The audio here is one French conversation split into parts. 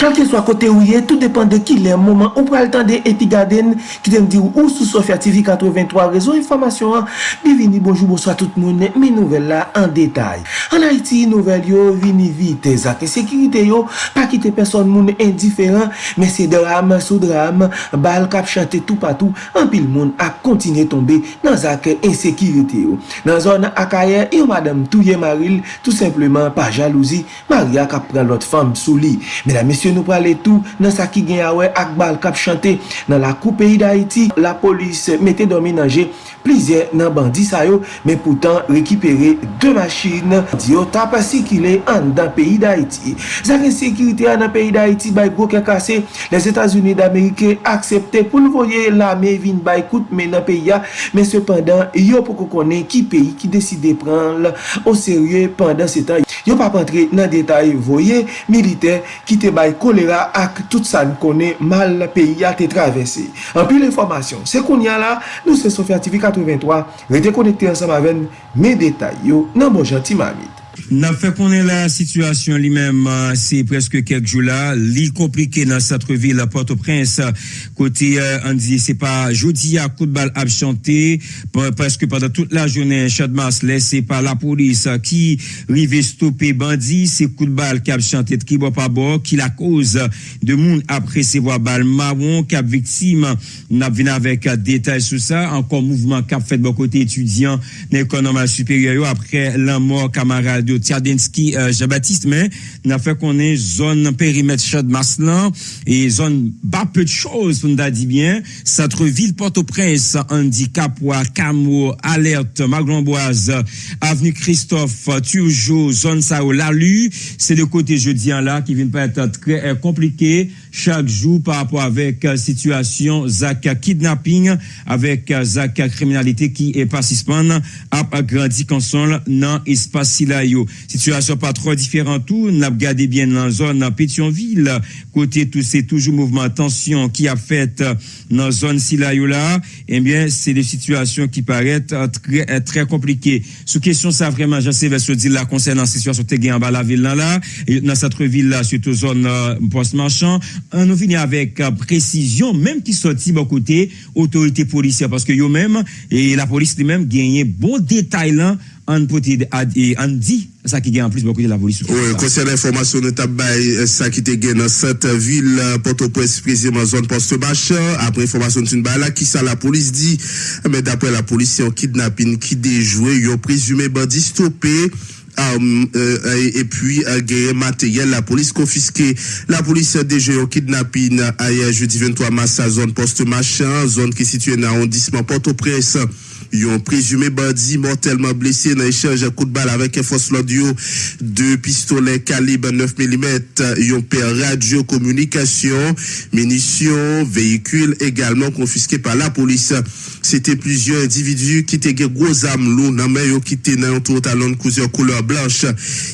kelke swa kote ou ye, tout depande ki le mouman, ou pral tan de epi gaden, ki dem di ou ou sou Sofya TV 83, rezo informasyon an, bi vini bonjou, bonsoy tout moun, mi nouvel la an detay. An Haiti, nouvel yo, vini vite, zake sekirite yo, pa kite person moun indiferent, men se dram, sou dram, bal kap chante tout patou, an pil moun ap kontine tombe nan zake insekirite yo. Nan zon akaye, yo madame touye maril, tout simplement pa jalouzi, maria kap pran lot fam sou li. Mena mesye, Paske nou prale tou nan sa ki gen awe ak bal kap chante nan la kou peyi da iti. La polis mette dominanje plizye nan bandi sayo men poutan rekipere de machine diyo tap asikile an dan peyi da iti. Zak ensekirite an nan peyi da iti bay gwo ke kase les Etats-Unis d'Amerike aksepte pou nou voye la me vin bay kout men nan peyi ya men sepandan yo pou kon konen ki peyi ki deside pran la o serye pandan se tan. Yo pa pantre nan detay voye, milite ki te bay kolera ak tout sa nou konen mal peyi a te travesse. An pi l'informasyon, se kon ya la, nou se Sofya TV 83, rete konekte ansam aven me detay yo nan bon janti mamit. Nan fe konen la situasyon li menm, se preske kek jou la, li komplike nan satreville la Port-au-Prince, kote an diye se pa jodi a kout bal ap chante, preske padan tout la jounen chadmas lese pa la polis ki rive stoppe bandi, se kout bal kap chante tribo pa bo, ki la koz de moun apre se vo bal mawon, kap viktim nan vina vek detay sou sa, ankon mouvment kap fet bo kote etudyan nan ekonomal superyo apre lan mor kamarade de Tiadenski euh, Jean-Baptiste, men nan fe konen zon perimet chad maslan e zon ba pe de chouz pou nou da di bien, satre vil Port-au-Prince, Andi, Kapwa Kamo, Alerte, Maglamboise Aveni Christophe Turjo, zon Sao, Lalu. Se de kote je diyan la ki vin pa ete tre komplike chak jou pa rapor avek situasyon zaka kidnapping avek zaka kriminalite ki e pasispan ap agrandi konson nan espasi la yo. Situasyon pa tro diferent tou, nap gade bien nan zon nan Petionville, kote tou se toujou mouvment tansyon ki ap fet nan zon si la yo la, enbyen eh se de situasyon ki paret tre komplike. Sou kesyon sa vreman jase ve se di la konsen nan situasyon te gen ba la vil nan la, nan satre vil la se tou zon post marchand, an nou vini avèk euh, presisyon, mèm ki soti bo kote otorite polisya, paske yo mèm, e la polis li mèm genye bon detay lan an poti an di sa ki gen an plus bo kote la polis. Oui, konser l'informasyon nou tabay sa ki te gen nan sat vil Port-au-Prince prezima zon Poste-Bache apre informasyon tin ba la ki sa la polis di, mè dapre la polis yon kidnapin ki dejoué, yon prezume bandi stopè stoppe et puis gen materyel la polis konfiske la polis deje yon kidnapin aye jeudi 23 mars sa zon post-bachan zon ki situye nan ondisman Port-au-Prince yon prezume bandi mortelman blese nan echange kout bal avek fos lodyo de pistole kalib 9 mm yon per radio komunikasyon menisyon, vehikul egalman konfiske pa la polis sete plizyon individu ki te ge gwo zam lou nan men yo ki te nan yon tou talon kouzyon kouleur blanche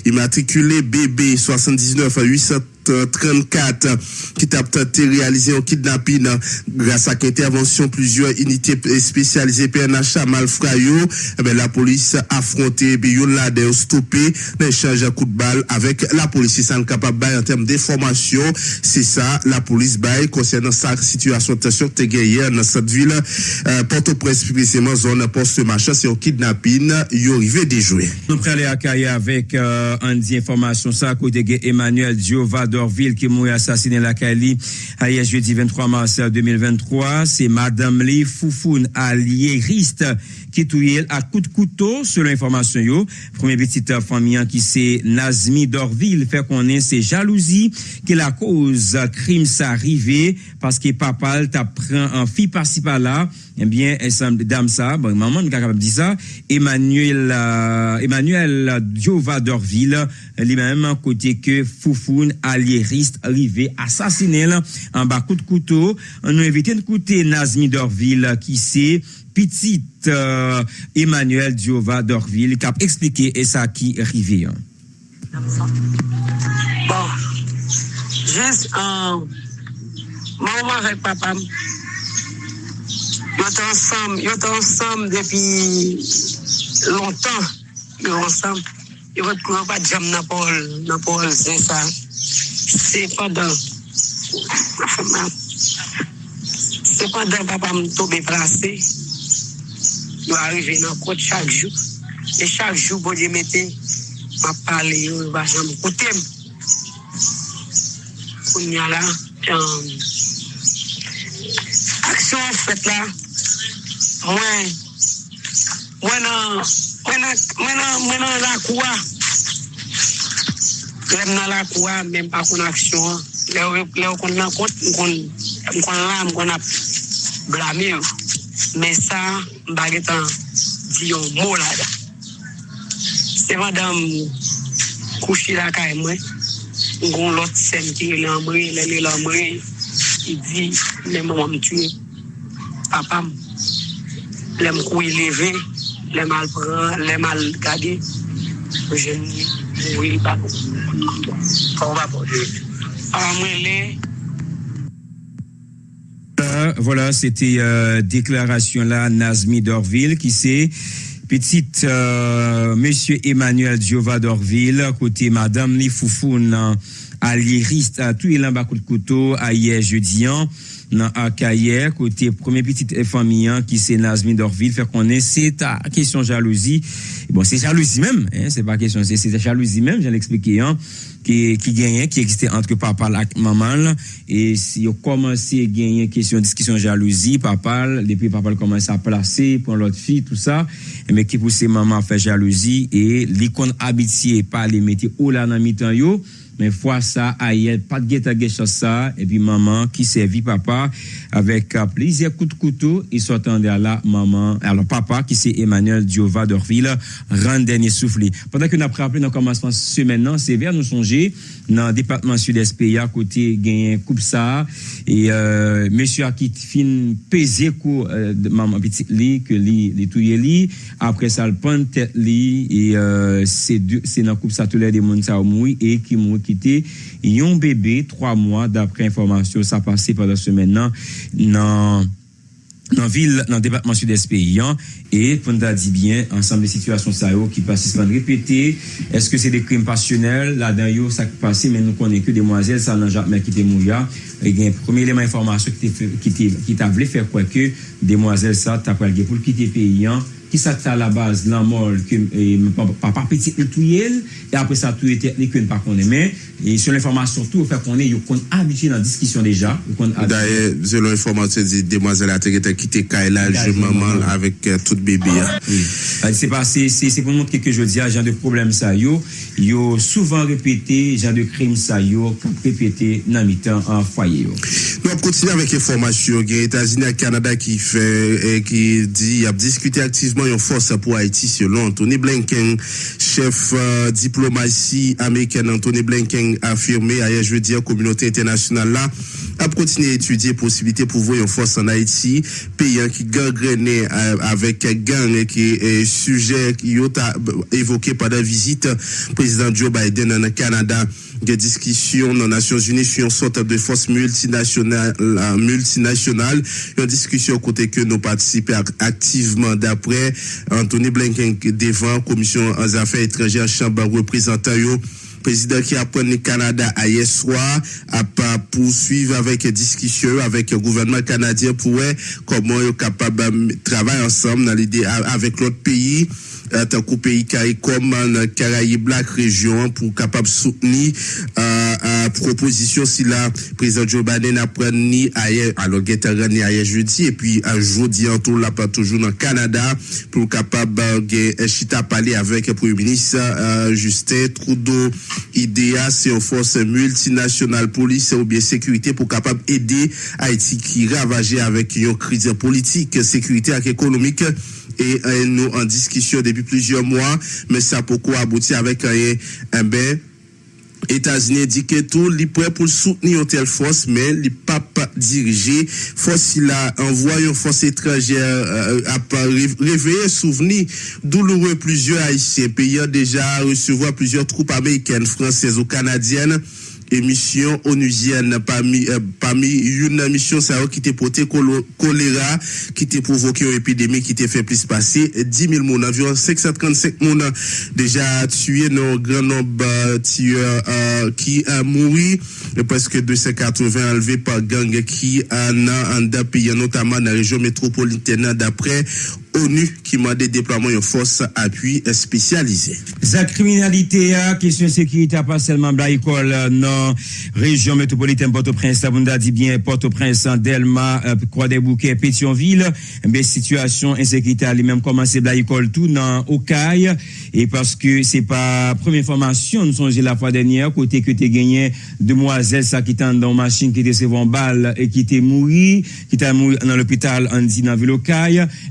imatrikule BB 79 800 34 qui t'a tenté réaliser un kidnapping grâce à intervention plusieurs unités spécialisées PNH malfrayo eh la police a affronté Biyon là de stoppé l'échange à coup de balle avec la police. C'est capable en termes d'information c'est ça la police bail concernant sa situation. De tension dans cette ville euh, Port-au-Prince précisément zone poste machin c'est un kidnapping il arrivé déjoué. Nous prenons les avec euh, un information. Ça côté Emmanuel Diova Dorville qui mourit assassiné la Cali hier jeudi 23 mars 2023. C'est Madame Lee Foufoun Alieriste qui touille à coup de couteau, selon l'information yo. Premier petite famille qui c'est Nazmi Dorville fait qu'on est c'est jalousie qui la cause crime ça arrivé parce que papa t'a pris un fille par-ci par-là eh bien, ensemble dame ça, bon, maman n'est capable dire ça, Emmanuel, euh, Emmanuel Diova Dorville, lui-même, côté que Foufoun, alliériste, arrivé, assassiné, en bas coup de couteau, a invité de côté Nazmi Dorville, qui c'est, petite euh, Emmanuel Diova Dorville, qui a expliqué et ça qui arrivé. Hein. Bon, juste, euh, maman avec papa, Yo te ansam, yo te ansam depi lontan. Yo ansam, yo vat kouman pa djam nan pol, nan pol zin sa. Se padan, se padan papa m tobe plase, yo arrive nan kote chak jou. E chak jou bo di mette, ma pale yo, yo vajan m koutem. Koun nye la, jan... aksyon fwet la, mwen, mwen an, mwen an, mwen an, mwen an lakouwa. Mwen an lakouwa, mwen pa kon aksyon. Le ou kon nan kont, mwen kon la, mwen kon ap blame yo. Men sa, mbage tan di yo mou la da. Se madam kouchi la ka e mwen, mwen kon lot sen ki yo lan mwen, lè lè lan mwen, i di, mwen mwen mwen tue. Papam, lèm kou yi leve, lèm al pran, lèm al gade, jeni, Oui, pas. On va Voilà, c'était euh, déclaration là, Nazmi Dorville, qui c'est petite euh, Monsieur Emmanuel Diova Dorville, côté Madame Nifoufoun, alliériste à tout il coup de couteau, à hier jeudi. Dans Akayer, côté premier petite famille qui c'est Nazmi Dorville, fait qu'on est, c'est ta question jalousie. Bon, c'est jalousie même, hein, c'est pas question, c'est jalousie même, j'ai l'expliqué, hein, qui, qui gagnait, qui existait entre papa et maman, et si on commence à gagner question, discussion jalousie, papa, depuis papa commence à placer pour l'autre fille, tout ça, mais qui pousse maman à faire jalousie, et l'icône habitué par les métiers ou là dans mi-temps, mais fois ça, aïe, pas de guette à ça, et puis maman qui servit papa avec euh, plaisir coup de couteau, il s'attendait à la maman, alors papa qui c'est Emmanuel Diova d'Orville, rend dernier soufflé. Pendant que nous avons rappelé dans le commencement semaine, c'est vers nous songer dans le département sud-est à côté gagné coupe ça, et euh, monsieur a qui fin pesé coup euh, maman petite lit, que lit, les touye lit, après ça le prend tête et euh, c'est dans coupe ça tous les démons ça et qui mourit ki te yon bebe 3 mwa dapre informasyon sa pase padan semen nan nan, nan vil nan debatman sud-est peyi an E, pou nou ta di bien, ansanm de situasyon sa yo ki pasisman repete, eske se de krim pasyonel, la dan yo sa ki pase, men nou konen ke demwazel sa nan Jacques Merkite Mouya, e gen prome eleman informasyon ki ta vle fer kwa ke demwazel sa ta pralge pou l'kite peyan, ki sa ta la baz lan mol, pa pa peti el touyel, e apre sa touye teknik yon pa konen men, e se l'informasyon tou, fe konen yo kon abitye nan diskisyon deja. Daye, se l'informasyon di demwazel a te kite kailaj maman avek tout tout bebe ah, ah, ya. Se pase, se pou montre ke je diya, ah, jan de problem sa yo, yo souvan repete, jan de krim sa yo, pou repete nan mitan an fwaye yo. Nou ap kontine avèk informasyon gen Etasini ak Kanada ki fè, ki eh, di ap diskute aktiveman yon fòs apou Haiti selon Anthony Blinken, chef euh, diplomasi Ameriken Anthony Blinken afirme ayer je diya, komunote internasyonal la, a continué à étudier possibilité pour voir une force en Haïti, pays qui gangrené euh, avec gang qui est sujet qui a évoqué pendant la visite président Joe Biden en Canada. Des discussions dans les Nations Unies sur une sorte de force multinationale, euh, multinationale, une discussion côté que nous participons activement d'après. Anthony Blinken devant commission des affaires étrangères chambre représentant Prezident ki apren ni Kanada a yeswa ap pousuiv avèk diskisyon avèk gouvernement Kanadyen pou wè koman yo kapab travay ansam nan lide avèk lot peyi. Tant qu'au pays comme dans Caraïbes, la région, pour capable soutenir euh, proposition si la président Joe Biden a pris ailleurs, alors qu'il était ailleurs jeudi, et puis un jeudi en tout, là, pas toujours dans le Canada, pour capable de chita parler avec le Premier ministre euh, Justin Trudeau. IDEA, c'est une force multinationale police ou bien sécurité pour capable aider Haïti qui ravagé avec une crise politique, sécurité et économique et euh, nous en discussion depuis plusieurs mois, mais ça a beaucoup abouti avec euh, eh euh, un bain. Etats-Unis di ke tou li pre pou souteni yon tel fos, men li pa pa dirije, fos si la envoy yon fos etrajer euh, a pa reveye souveni douloure plizye haisyen, pe yon deja resevo a plizye troupe Ameriken, Fransez ou Kanadyen, émission onusienne parmi euh, parmi une mission ça qui était porté choléra qui était provoqué une épidémie qui était fait plus passer 10 000 moun environ 535 moun déjà tué non grand nombre euh, tueurs euh, qui a mouru. Presque 280 enlevés par gang qui a en pays notamment dans la région métropolitaine. D'après ONU qui m'a des déploiements de appui. La criminalité, question sécurité, pas seulement la école, non, région métropolitaine Port-au-Prince, la a dit bien Port-au-Prince, Delma, euh, Croix-des-Bouquets, Pétionville, mais situation insécurité a lui-même commencé la école tout dans Okaï, et parce que c'est pas première formation, nous sommes la fois dernière, côté que tu gagné demoiselle, ça qui était dans machine, qui était second balle, et qui était mouru, qui était dans l'hôpital, en dit dans ville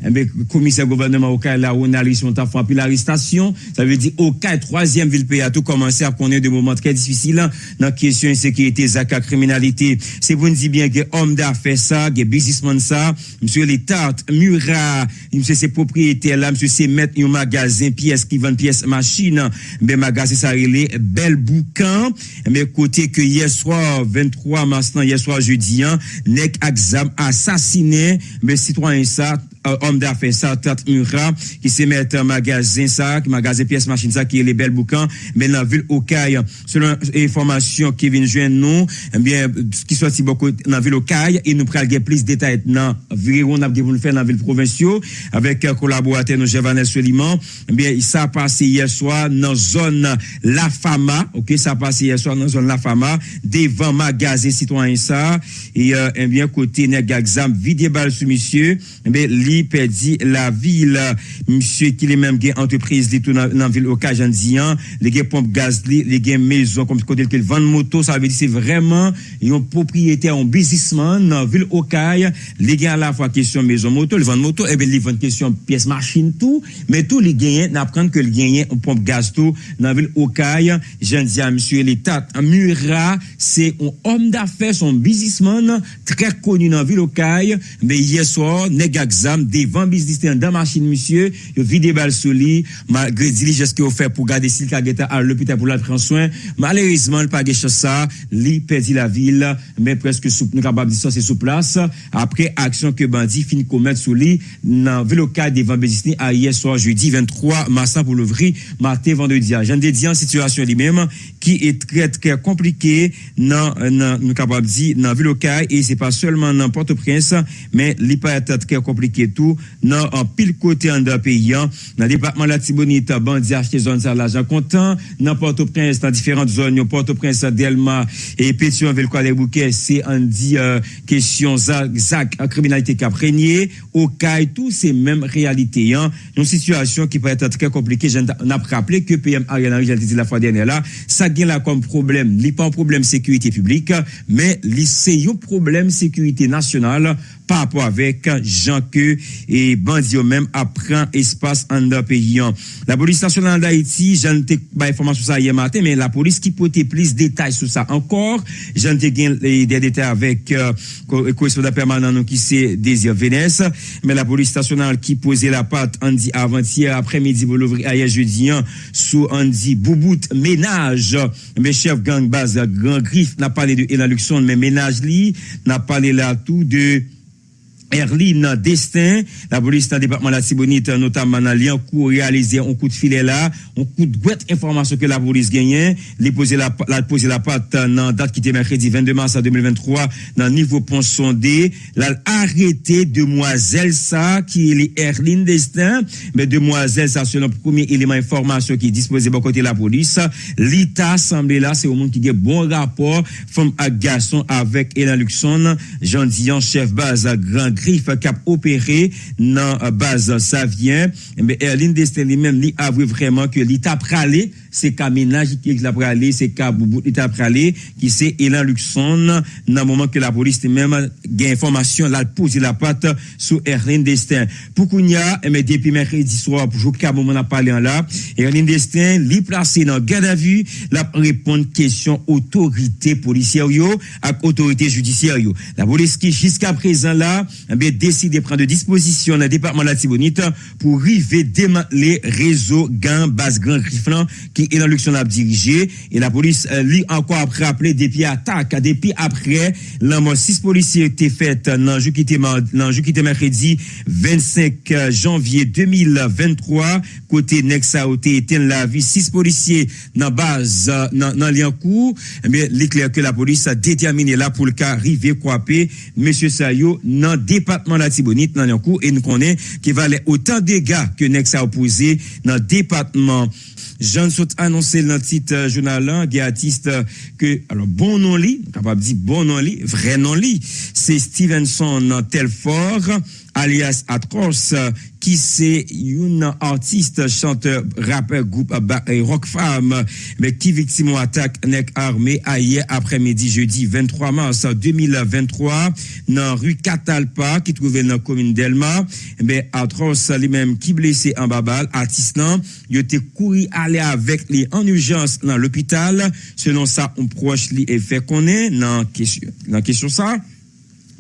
eh commissaire gouvernement au cas là où on a frappé l'arrestation. Ça veut dire au cas troisième ville pays a tout commencé à connaître des moments très difficiles dans la question insécurité, zaka criminalité. C'est pour nous dire bien que homme d'affaires ça, que businessman ça, monsieur les tartes, mura, monsieur ses propriétaires là, monsieur c'est mettre un magasin pièces qui vendent pièces machines, ben magasin ça relé bel boucan, mais côté que hier soir 23 mars non, hier soir jeudi, hein, nek exam assassiné, mais citoyen ça homme d'affaires ça, Tat Mura, qui se met un magasin ça, magasin pièces machines ça, qui est les belles boucans, mais dans la ville Okaï, selon l'information qui vient joindre nous, eh bien, qui soit si beaucoup dans la ville Okaï, et nous prenons plus de détails dans on a faire dans la ville provinciale, avec collaborateur, nous, Jevanel Soliman, eh bien, ça a passé hier soir dans la zone La Fama, ok, ça a passé hier soir dans la zone La Fama, devant magasin citoyen ça, et, euh, eh bien, côté Negagzam, vide balle sur monsieur, eh li perdi la vil. Msye ki li menm gen entreprise li tou nan, nan vil okajan diyan, li gen pomp gaz li, li gen mezon, kom kote li ke vande moto, sa ve di se vreman yon propriyete, yon bizisman nan vil okaj, li gen la fwa kesyon mezon moto, li vande moto, eh ebe li vande kesyon piyes machin tou, men tou li genyen nan pran ke li genyen yon pomp gaz tou nan vil okaj, jen diyan msye li tat, mura, se yon om da fe, son bizisman, tre koni nan vil okaj, me yeswa, neg aksam, devan biznis te an dan machin misye, yo vide bal sou li, malgre dilijes ki yo fe pou gade sil ka geta al lopita pou la pren soin, malerizman l pa geche sa, li pedi la vil, men preske sou, nou kabab di sa se sou plas, apre aksyon ke bandi fin komet sou li, nan veloka devan biznis ni a ye soa jeudi 23 masan pou louvri, marte vendredi. A. Jan de diyan, situasyon li menm, qui est très très compliqué dans nous capable dire dans vélocal et c'est pas seulement dans Port-au-Prince mais pas très compliqué tout dans un pile côté en deux pays hein. dans le département de la Tibonite bandi acheté zone ça l'argent comptant. Dans Port-au-Prince dans différentes zones Port-au-Prince Delma et Pétionville quoi les bouquets c'est on dit euh, question zac criminalité qui a prégné au cas tout c'est même réalité hein. Une situation qui peut être très compliquée. J'en ai rappelé que PM Ariel Henry j'ai dit la fois dernière là là comme problème n'est pas un problème sécurité publique mais c'est un problème sécurité nationale par rapport avec gens que et bandits même apprend espace en d'un pays. La police nationale d'Haïti, j'en ai pas information sur ça hier matin, mais la police qui peut plus de détails sur ça encore. J'en ai des détails avec euh, le correspondant permanent qui c'est Désir Vénès, mais la police nationale qui posait la patte dit avant-hier après-midi vous l'ouvrir hier jeudi sous Andy Boubout ménage mes chefs gang base grand griffe n'a parlé de Elan Luxon mais ménage lui n'a parlé là tout de Erline Destin, la police dans le département de la Tibonite, notamment dans lien coup réalisé un coup de filet là, un coup de boîte information que la police gagnait, les poser la, la poser la patte dans date qui était mercredi 22 mars 2023 dans niveau pont sondé, l'a arrêté demoiselle ça qui est Erline Destin, mais demoiselle ça c'est le premier élément information qui est disposé de côté de la police, l'état semblé là c'est au monde qui a bon rapport femme à garçon avec Elan Luxon, Jean Dion chef base à Grand krif kap opere nan bazan sa vyen, mbe Erlin Destin li menm li avwe vreman ke li tap prale, se ka menaj ki la prale, se ka boubout li tap prale, ki se Elan Luxon nan mouman ke la polis te menm gen informasyon la pouzi la pat sou Erlin Destin. Pou kounya, mbe depi mèkredi swa pou jou ka mouman ap pale an la, Erlin Destin li plase nan gada vu, la reponde kesyon otorite polisyer yo ak otorite judisyer yo. La polis ki jiska prezan la, eh décidé de prendre des dispositions dans le département de la Tibonite pour arriver démanteler réseau gang base grand grifflan qui est dans l'action à diriger et la police euh, lui encore après appelé depuis attaque depuis après la mort six policiers étaient faits dans qui était qui était mercredi 25 janvier 2023 côté Nexa était la vie. Six policiers dans base dans dans Liancourt. Eh bien l'éclair que la police a déterminé là pour le cas arriver croiper monsieur Sayo dans département de la Tibonite dans et nous connaît qui valait autant de dégâts que Nexa a opposé dans le département. Jean Sot annoncé dans le titre euh, journal un artiste euh, que alors bon nom li capable dire bon nom li vrai nom li c'est Stevenson Telfort alias Atkos ki se yon artiste, chanteur, rapper, group rock femme, mek ki viktim ou atak nek arme a ye apremedi jeudi 23 mars 2023 nan ru Katalpa ki trouve nan komine Delma. Mek Atkos li menm ki blese an babal artist nan yote kouri ale avek li an urjans nan l'opital, selon sa on proche li e fe konen nan kesyon sa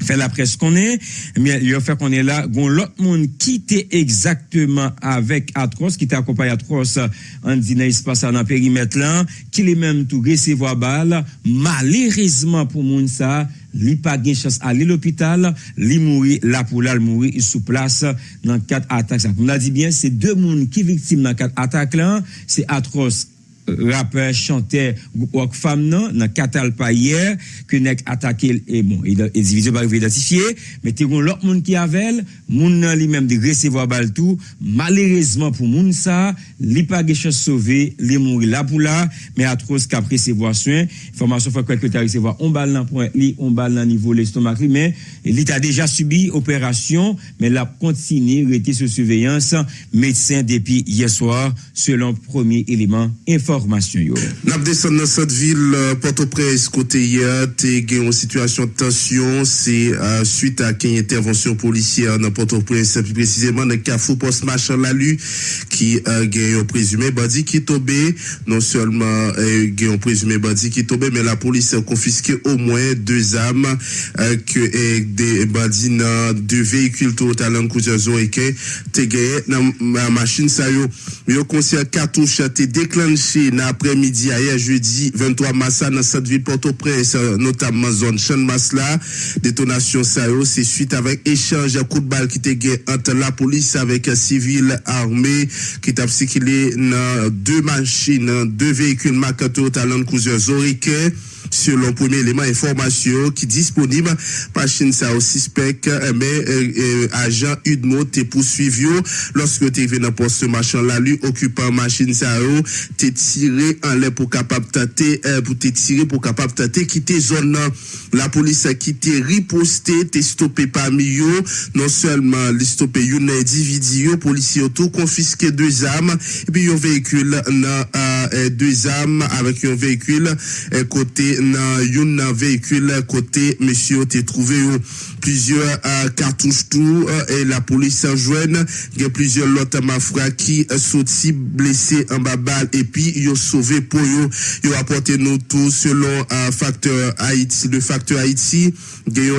fait la presse qu'on est, mais il a fait qu'on est là, gon l'autre monde qui était exactement avec Atroce, qui était accompagné Atroce, on dit, n'est-ce pas ça, dans le périmètre là, qui les même tout recevoir balle, malheureusement pour moun ça, li pa gen chans ale l'hôpital, li mouri, la pou la mouri, sou plas nan kat atak sa. Moun la di bien, se de moun ki viktim nan kat atak lan, se atros rappeur, chanteur, wak fam nan, nan katal pa yer, ke nek atake, e bon, e, e divizyon ba rive identifiye, men te kon lop moun ki avel, moun nan li menm de resevo a bal tou, malerezman pou moun sa, li pa geche sove, li moun la pou la, men atroz kap resevo a swen, formasyon fwa kwek ke ta resevo a, on bal nan pou li, on bal nan nivou l'estomak li, men li ta deja subi operasyon, men la kontine rete se suveyans, medsen depi yeswa, selon premier eleman informasyon. Information yo. N'a descendu dans cette ville euh, Port-au-Prince côté hier, t'es une situation de tension, c'est euh, suite à une intervention policière dans Port-au-Prince plus précisément dans Carrefour Post Machin Lalu qui a euh, un présumé bandit qui est tombé, non seulement euh, un présumé bandit qui est tombé mais la police a confisqué au moins deux armes que des bandits deux véhicules total en cousin et t'es gagné dans la machine ça yo, yo concert cartouche t'es déclenché après-midi hier jeudi 23 mars dans cette ville Port-au-Prince notamment zone Chan Masla détonation ça c'est suite avec échange coup de balle qui était entre la police avec un civil armé qui t'a circulé dans deux machines deux véhicules Makato Talent Cruiser Zorique selon premier élément information qui disponible par ça au suspect mais euh, euh, agent Udmo te poursuivi lorsque tu venu dans poste machin là lui occupant machine ça t'es tiré en l'air pour capable tenter euh, pour te tirer pour capable tenter quitter zone la police a quitté riposté t'es stoppé parmi eux non seulement les stoppé un individu policier tout confisqué deux armes. Et puis un véhicule deux armes avec un véhicule côté dans un véhicule côté monsieur t'es trouvé plusieurs euh, cartouches tout euh, et la police a joint il y a plusieurs autres mafra qui sont blessés en bas balle. Et puis ont sauvé pour ils ont apporté nous tout selon un euh, facteur Haïti. Le facteur Haïti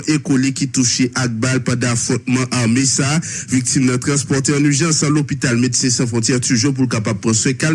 écolier qui touché à balle pendant affrontement armé ça victime de transporté en urgence à l'hôpital médecins sans frontières toujours pour capable prendre soin qu'elle